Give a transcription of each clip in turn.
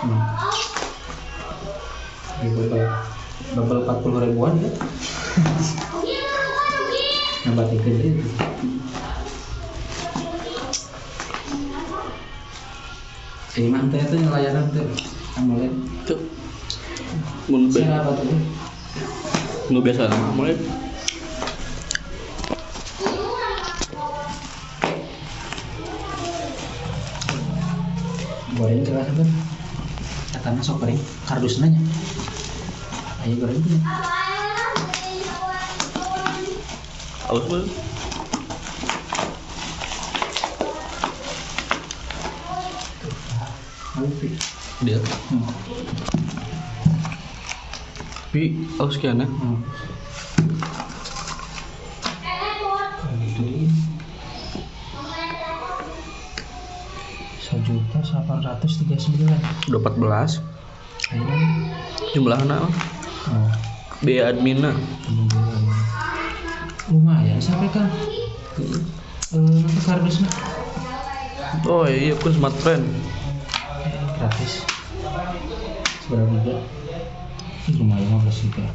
Hmm. Di double double empat puluh ribuan ya. Nambah tiga itu. Ini mah teh itu layanan tuh. Lihat. tuh mun apa tuh? nu biasa Goreng kelas apa? Katanya sok goreng kardus nanya. Ayo goreng punya. aus pi. dia Hmm. tapi aus kiana Hmm. 839 udah 14 ayo iya. jumlah anak oh. biaya admin adminnya? Lumayan sampai kan? Hmm. Uh, kardus kardusnya oh iya aku smart friend. Eh, gratis. Seberapa juga? Lumayan 15 juga.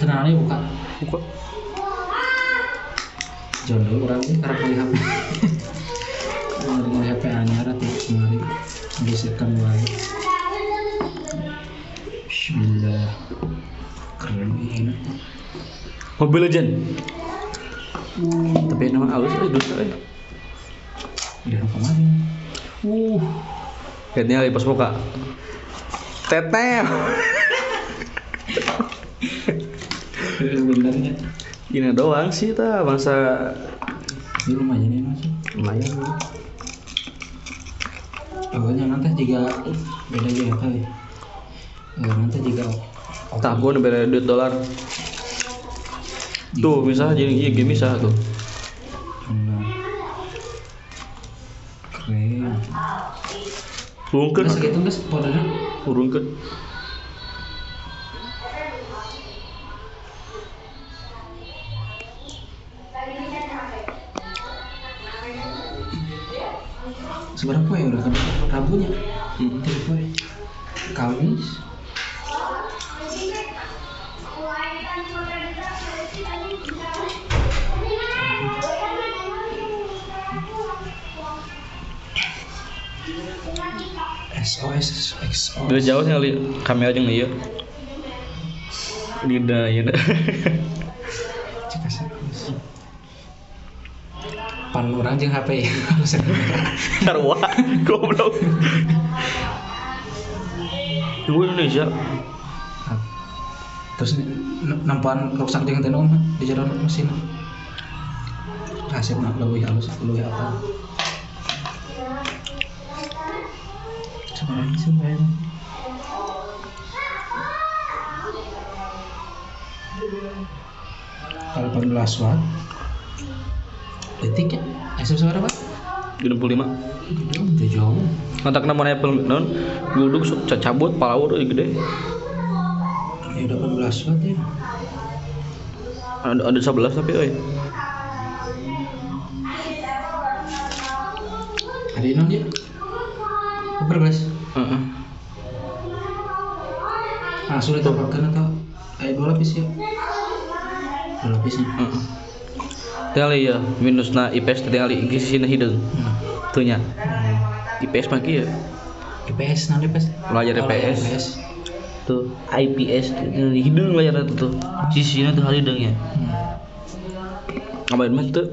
Tenang aja buka. Buka. Dulu orang ini HP Kalau dengan HP anyar atau kemari geserkan mulai Bismillah. Keren ini Mobile Legend. Tapi nama aus eh dosa eh udah kemarin. Uh. Kayaknya lagi pas buka. Teteh sebenarnya gini doang sih ta masa ini lumayan ya mas. Lumayan. Pokoknya nanti jika beda aja kali Eh, nanti jika tahun beda duit dolar. Tuh bisa jadi iya gini bisa tuh. Keren. Turunkan Nggak segitu guys powdernya seberapa ya udah kan rambunya Hmm. tiga kamis. SOS XO Udah jauh sih kali kamera aja iya. Lida ya pan orang jeung HP ya Sarwa Goblok. Tunggu Indonesia. Terus n- nampan rusak dengan tenong di jalan mesin. Hasil nak lebih halus lebih apa. Sebenarnya sebenarnya kalau 18 watt detik ya suara pak 65 udah jauh. Kontak nama Apple non. Ca- cabut palawur euy gede. Ya udah 18 watt ya. Ada ada 11 tapi euy ada ini dia berbelas Heeh. ah sudah tambahkan atau kayak dua lapis ya. Dua lapis ya. Heeh. Tinggal ya. Minus na IPS tinggal isi hideung hmm. Tuh nya IPS mah kieu. IPS nanti IPS Belajar IPS. Tuh IPS hidung layar tuh tuh. Sisinya tuh hidungnya hmm. ngapain mah tuh